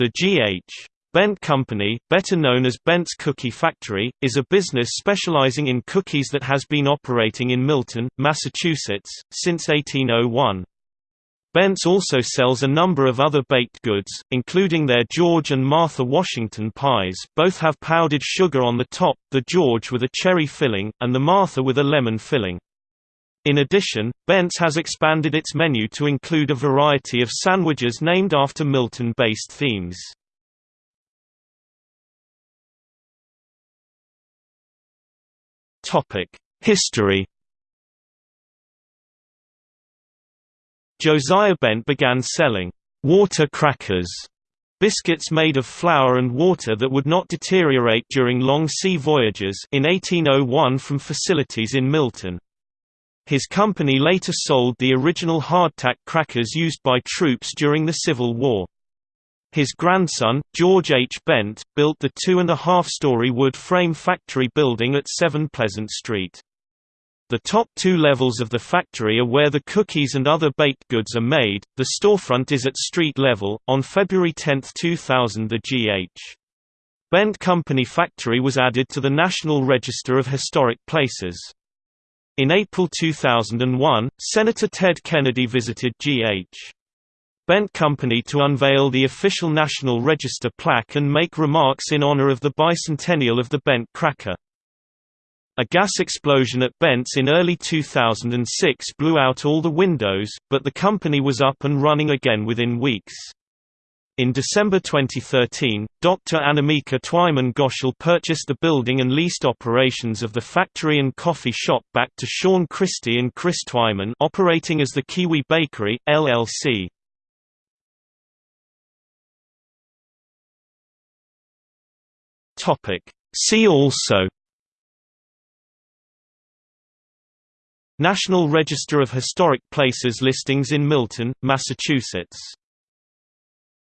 The G.H. Bent Company, better known as Bent's Cookie Factory, is a business specializing in cookies that has been operating in Milton, Massachusetts, since 1801. Bent's also sells a number of other baked goods, including their George and Martha Washington pies both have powdered sugar on the top, the George with a cherry filling, and the Martha with a lemon filling. In addition, Bent's has expanded its menu to include a variety of sandwiches named after Milton-based themes. History Josiah Bent began selling water crackers, biscuits made of flour and water that would not deteriorate during long sea voyages in 1801 from facilities in Milton. His company later sold the original hardtack crackers used by troops during the Civil War. His grandson, George H. Bent, built the two-and-a-half-story wood frame factory building at 7 Pleasant Street. The top two levels of the factory are where the cookies and other baked goods are made, the storefront is at street level. On February 10, 2000 the G.H. Bent Company factory was added to the National Register of Historic Places. In April 2001, Senator Ted Kennedy visited G.H. Bent Company to unveil the official National Register plaque and make remarks in honor of the bicentennial of the Bent cracker. A gas explosion at Bent's in early 2006 blew out all the windows, but the company was up and running again within weeks. In December 2013, Dr. Anamika Twyman Goschel purchased the building and leased operations of the factory and coffee shop back to Sean Christie and Chris Twyman operating as the Kiwi Bakery, LLC. See also National Register of Historic Places listings in Milton, Massachusetts